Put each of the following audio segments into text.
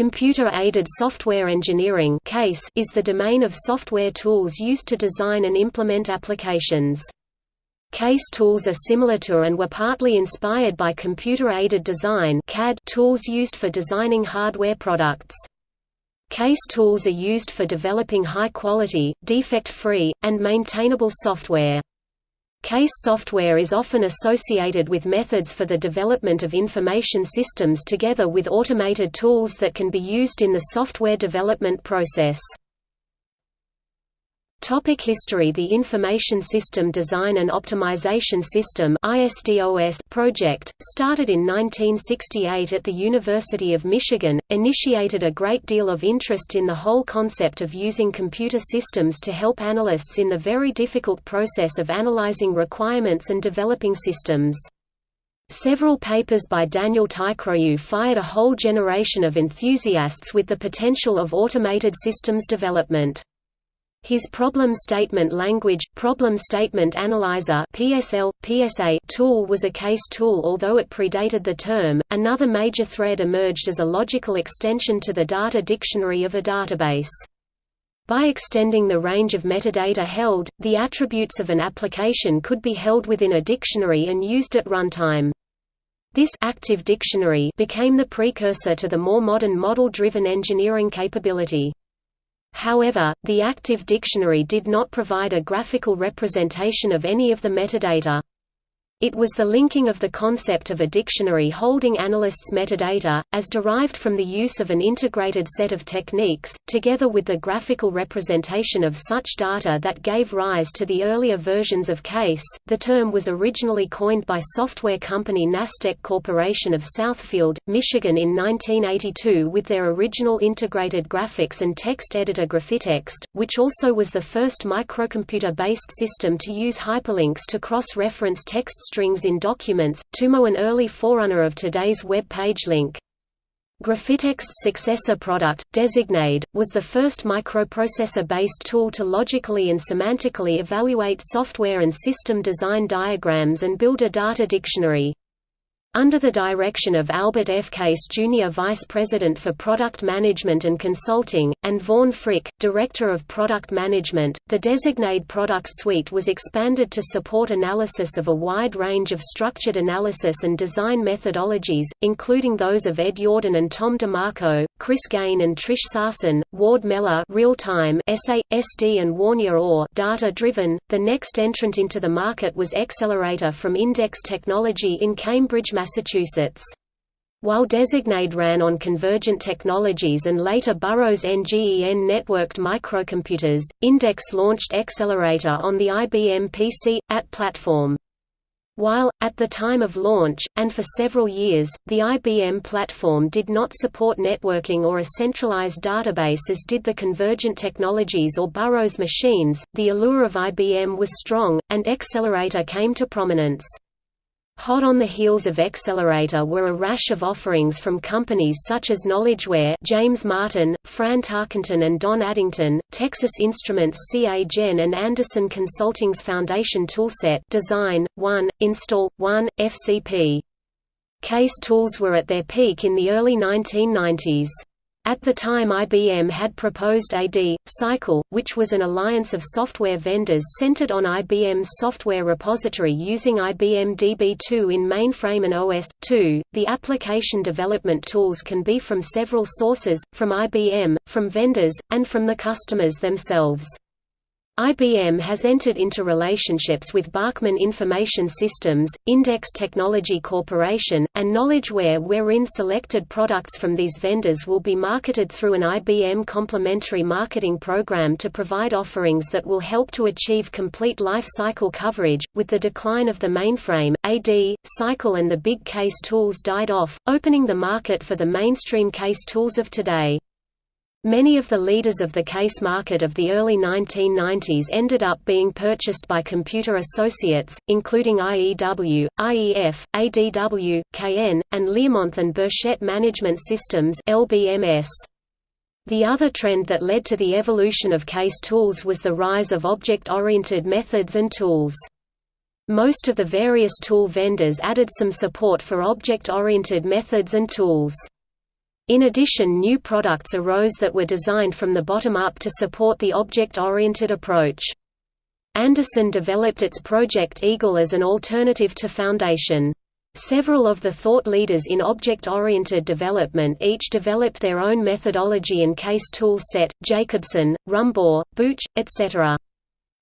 Computer-aided software engineering (CASE) is the domain of software tools used to design and implement applications. CASE tools are similar to and were partly inspired by computer-aided design (CAD) tools used for designing hardware products. CASE tools are used for developing high-quality, defect-free, and maintainable software. CASE software is often associated with methods for the development of information systems together with automated tools that can be used in the software development process. Topic history The Information System Design and Optimization System project, started in 1968 at the University of Michigan, initiated a great deal of interest in the whole concept of using computer systems to help analysts in the very difficult process of analyzing requirements and developing systems. Several papers by Daniel Teichroew fired a whole generation of enthusiasts with the potential of automated systems development. His problem statement language, problem statement analyzer (PSL, PSA) tool was a case tool although it predated the term. Another major thread emerged as a logical extension to the data dictionary of a database. By extending the range of metadata held, the attributes of an application could be held within a dictionary and used at runtime. This active dictionary became the precursor to the more modern model-driven engineering capability. However, the active dictionary did not provide a graphical representation of any of the metadata. It was the linking of the concept of a dictionary holding analysts' metadata, as derived from the use of an integrated set of techniques, together with the graphical representation of such data that gave rise to the earlier versions of CASE. The term was originally coined by software company Nastec Corporation of Southfield, Michigan in 1982 with their original integrated graphics and text editor Graphitext, which also was the first microcomputer-based system to use hyperlinks to cross-reference text strings in documents, Tumo an early forerunner of today's web page link. Graphitext's successor product, DesignAid, was the first microprocessor-based tool to logically and semantically evaluate software and system design diagrams and build a data dictionary. Under the direction of Albert F. Case Jr. Vice President for Product Management and Consulting, and Vaughn Frick, Director of Product Management, the DesignAid product suite was expanded to support analysis of a wide range of structured analysis and design methodologies, including those of Ed Yourdon and Tom DeMarco, Chris Gane and Trish Sarson, Ward Mellor real-time SA, SD and Warnier Orr data-driven. The next entrant into the market was Accelerator from Index Technology in Cambridge, Massachusetts. While DesignAid ran on convergent technologies and later Burroughs NGEN networked microcomputers, Index launched Accelerator on the IBM PC AT platform. While, at the time of launch, and for several years, the IBM platform did not support networking or a centralized database as did the convergent technologies or Burroughs machines, the allure of IBM was strong, and Accelerator came to prominence. Hot on the heels of Accelerator were a rash of offerings from companies such as KnowledgeWare James Martin, Fran Tarkenton and Don Addington, Texas Instruments CA Gen and Andersen Consulting's Foundation Toolset Design, 1, Install, 1, FCP. Case tools were at their peak in the early 1990s. At the time IBM had proposed AD, Cycle, which was an alliance of software vendors centered on IBM's software repository using IBM DB2 in mainframe and OS/2. The application development tools can be from several sources, from IBM, from vendors, and from the customers themselves. IBM has entered into relationships with Bachmann Information Systems, Index Technology Corporation, and KnowledgeWare wherein selected products from these vendors will be marketed through an IBM complementary marketing program to provide offerings that will help to achieve complete life cycle coverage. With the decline of the mainframe, AD, Cycle and the big case tools died off, opening the market for the mainstream case tools of today. Many of the leaders of the case market of the early 1990s ended up being purchased by computer associates, including IEW, IEF, ADW, Cayenne, and Learmonth and Burchett Management Systems LBMS. The other trend that led to the evolution of case tools was the rise of object-oriented methods and tools. Most of the various tool vendors added some support for object-oriented methods and tools. In addition new products arose that were designed from the bottom up to support the object-oriented approach. Andersen developed its Project Eagle as an alternative to Foundation. Several of the thought leaders in object-oriented development each developed their own methodology and case tool set, Jacobson, Rumbaugh, Booch, etc.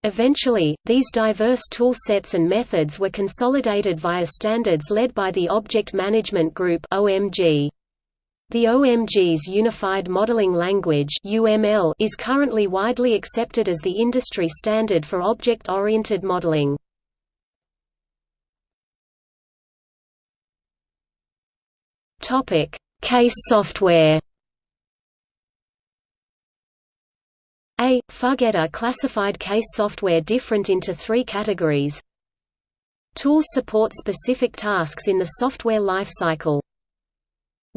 Eventually, these diverse tool sets and methods were consolidated via standards led by the Object Management Group OMG. The OMG's Unified Modeling Language is currently widely accepted as the industry standard for object-oriented modeling. Case software. A. Fuggetta classified case software different into three categories. Tools support specific tasks in the software lifecycle.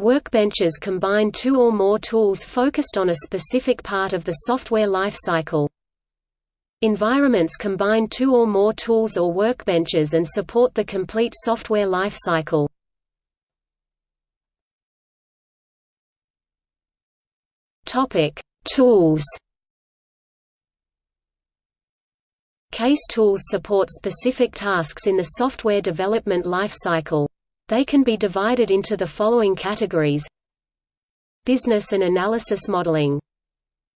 Workbenches combine two or more tools focused on a specific part of the software lifecycle. Environments combine two or more tools or workbenches and support the complete software lifecycle. Topic: Tools. Case tools support specific tasks in the software development lifecycle. They can be divided into the following categories Business and analysis modeling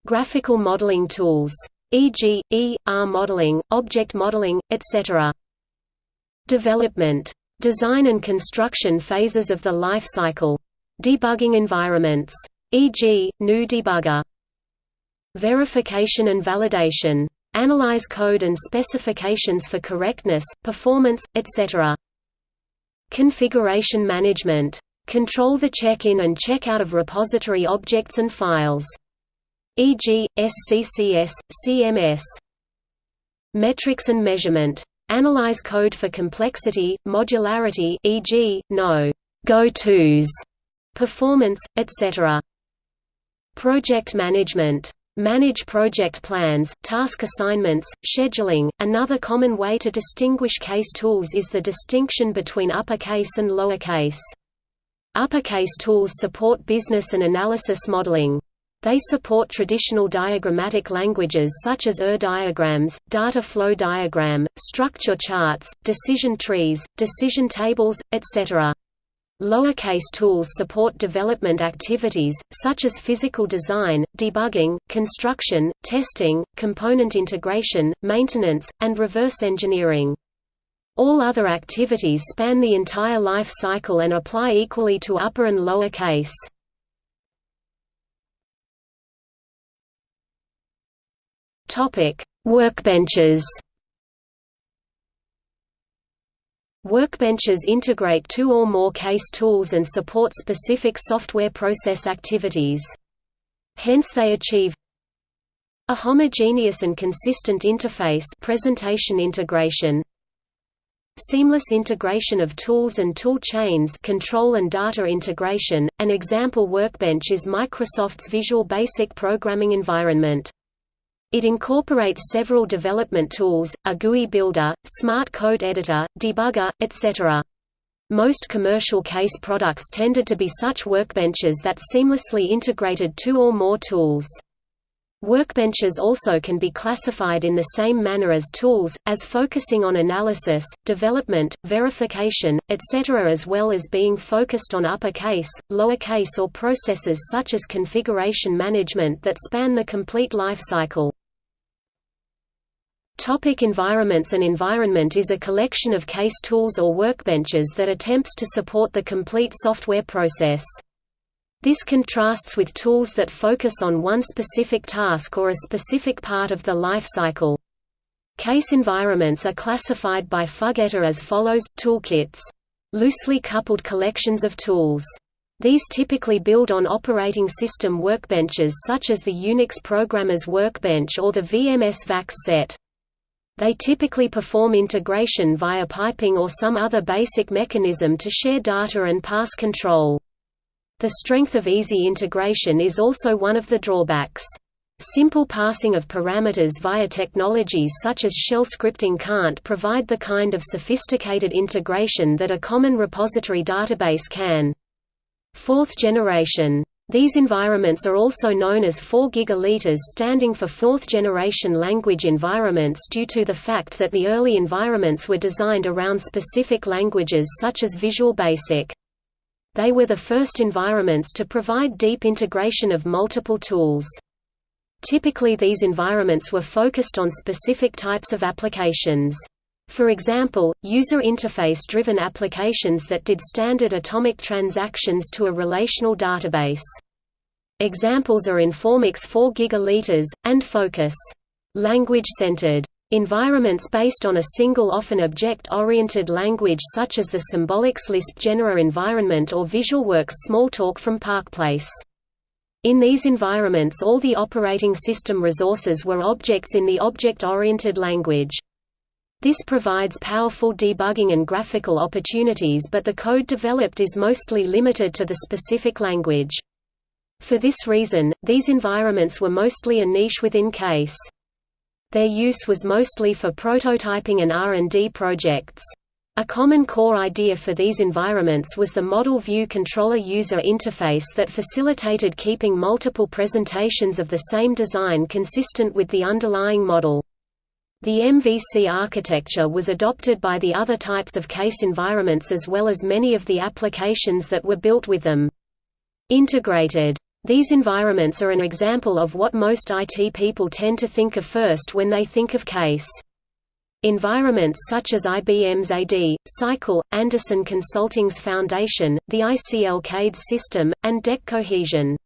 Graphical modeling tools. E.g., E, R modeling, object modeling, etc. Development. Design and construction phases of the life cycle. Debugging environments. E.g., GNU Debugger. Verification and validation. Analyze code and specifications for correctness, performance, etc. Configuration management. Control the check-in and check-out of repository objects and files. E.g., SCCS, CMS. Metrics and measurement. Analyze code for complexity, modularity e.g., no go-tos, performance, etc. Project management Manage project plans, task assignments, scheduling. Another common way to distinguish case tools is the distinction between uppercase and lowercase. Uppercase tools support business and analysis modeling. They support traditional diagrammatic languages such as ER diagrams, data flow diagram, structure charts, decision trees, decision tables, etc. Lowercase tools support development activities, such as physical design, debugging, construction, testing, component integration, maintenance, and reverse engineering. All other activities span the entire life cycle and apply equally to upper and lower case. Workbenches Workbenches integrate two or more case tools and support specific software process activities. Hence they achieve a homogeneous and consistent interface presentation integration Seamless integration of tools and tool chains control and data integration. An example workbench is Microsoft's Visual Basic programming environment. It incorporates several development tools, a GUI builder, smart code editor, debugger, etc. Most commercial case products tended to be such workbenches that seamlessly integrated two or more tools. Workbenches also can be classified in the same manner as tools, as focusing on analysis, development, verification, etc. as well as being focused on uppercase, lowercase or processes such as configuration management that span the complete life cycle. Topic environments An environment is a collection of case tools or workbenches that attempts to support the complete software process. This contrasts with tools that focus on one specific task or a specific part of the life cycle. Case environments are classified by Fuggetta as follows, toolkits. Loosely coupled collections of tools. These typically build on operating system workbenches such as the Unix Programmer's Workbench or the VMS VAX set. They typically perform integration via piping or some other basic mechanism to share data and pass control. The strength of easy integration is also one of the drawbacks. Simple passing of parameters via technologies such as shell scripting can't provide the kind of sophisticated integration that a common repository database can. Fourth generation These environments are also known as 4 gigaliters standing for fourth-generation language environments due to the fact that the early environments were designed around specific languages such as Visual Basic. They were the first environments to provide deep integration of multiple tools. Typically these environments were focused on specific types of applications. For example, user interface-driven applications that did standard atomic transactions to a relational database. Examples are Informix 4 gigaliters, and Focus. Language-centered environments based on a single often object-oriented language such as the Symbolics Lisp Genera environment or VisualWorks Smalltalk from ParcPlace. In these environments all the operating system resources were objects in the object-oriented language. This provides powerful debugging and graphical opportunities but the code developed is mostly limited to the specific language. For this reason, these environments were mostly a niche within CASE. Their use was mostly for prototyping and R&D projects. A common core idea for these environments was the Model View Controller user interface that facilitated keeping multiple presentations of the same design consistent with the underlying model. The MVC architecture was adopted by the other types of case environments as well as many of the applications that were built with them. Integrated. These environments are an example of what most IT people tend to think of first when they think of case. Environments such as IBM's AD, Cycle, Andersen Consulting's Foundation, the ICL CADE system, and DEC Cohesion.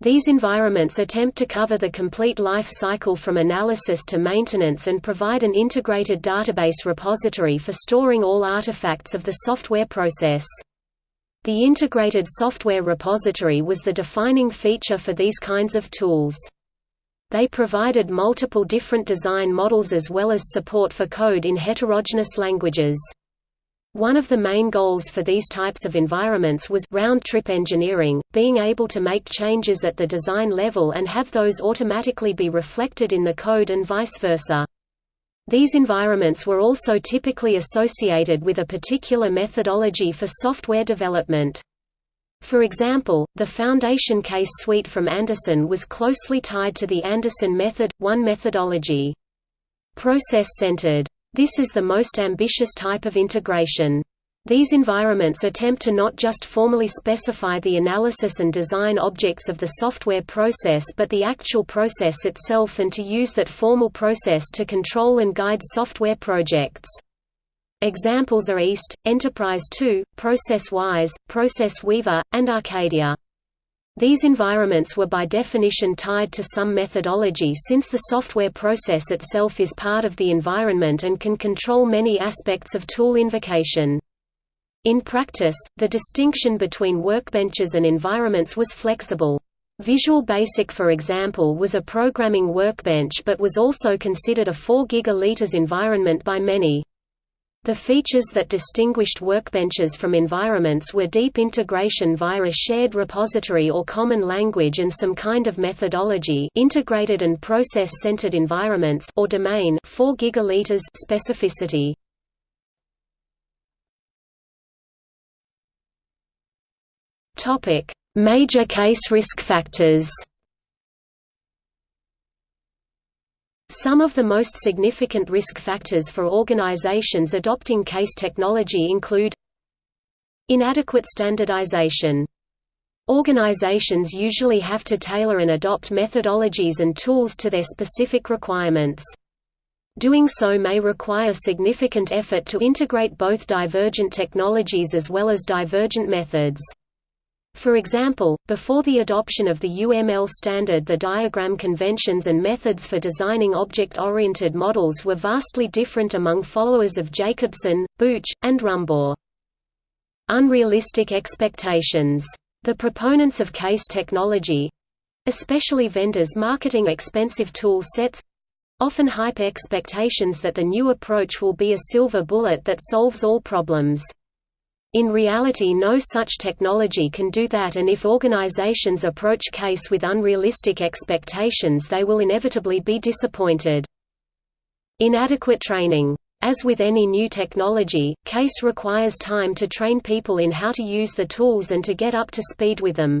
These environments attempt to cover the complete life cycle from analysis to maintenance and provide an integrated database repository for storing all artifacts of the software process. The integrated software repository was the defining feature for these kinds of tools. They provided multiple different design models as well as support for code in heterogeneous languages. One of the main goals for these types of environments was round-trip engineering, being able to make changes at the design level and have those automatically be reflected in the code and vice versa. These environments were also typically associated with a particular methodology for software development. For example, the Foundation Case suite from Andersen was closely tied to the Andersen method, one methodology. Process-centered this is the most ambitious type of integration. These environments attempt to not just formally specify the analysis and design objects of the software process but the actual process itself and to use that formal process to control and guide software projects. Examples are EAST, Enterprise 2, ProcessWise, Process Weaver, and Arcadia. These environments were by definition tied to some methodology since the software process itself is part of the environment and can control many aspects of tool invocation. In practice, the distinction between workbenches and environments was flexible. Visual Basic for example was a programming workbench but was also considered a 4 gigaliters environment by many. The features that distinguished workbenches from environments were deep integration via a shared repository or common language and some kind of methodology integrated and process-centered environments or domain 4 gigaliters specificity. Major case risk factors Some of the most significant risk factors for organizations adopting case technology include Inadequate standardization. Organizations usually have to tailor and adopt methodologies and tools to their specific requirements. Doing so may require significant effort to integrate both divergent technologies as well as divergent methods. For example, before the adoption of the UML standard the diagram conventions and methods for designing object-oriented models were vastly different among followers of Jacobson, Booch, and Rumbaugh. Unrealistic expectations. The proponents of case technology—especially vendors marketing expensive tool sets—often hype expectations that the new approach will be a silver bullet that solves all problems. In reality no such technology can do that and if organizations approach case with unrealistic expectations they will inevitably be disappointed. Inadequate training. As with any new technology, CASE requires time to train people in how to use the tools and to get up to speed with them.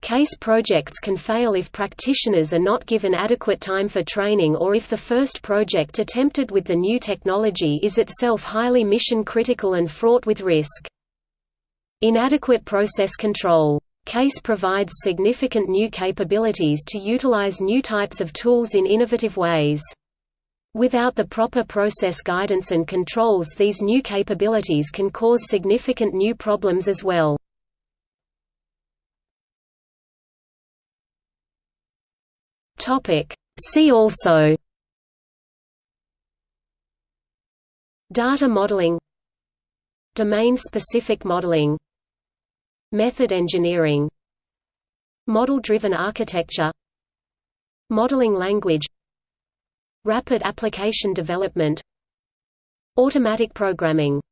Case projects can fail if practitioners are not given adequate time for training or if the first project attempted with the new technology is itself highly mission-critical and fraught with risk. Inadequate process control. CASE provides significant new capabilities to utilize new types of tools in innovative ways. Without the proper process guidance and controls these new capabilities can cause significant new problems as well. See also Data modeling Domain-specific modeling Method engineering Model-driven architecture Modeling language Rapid application development Automatic programming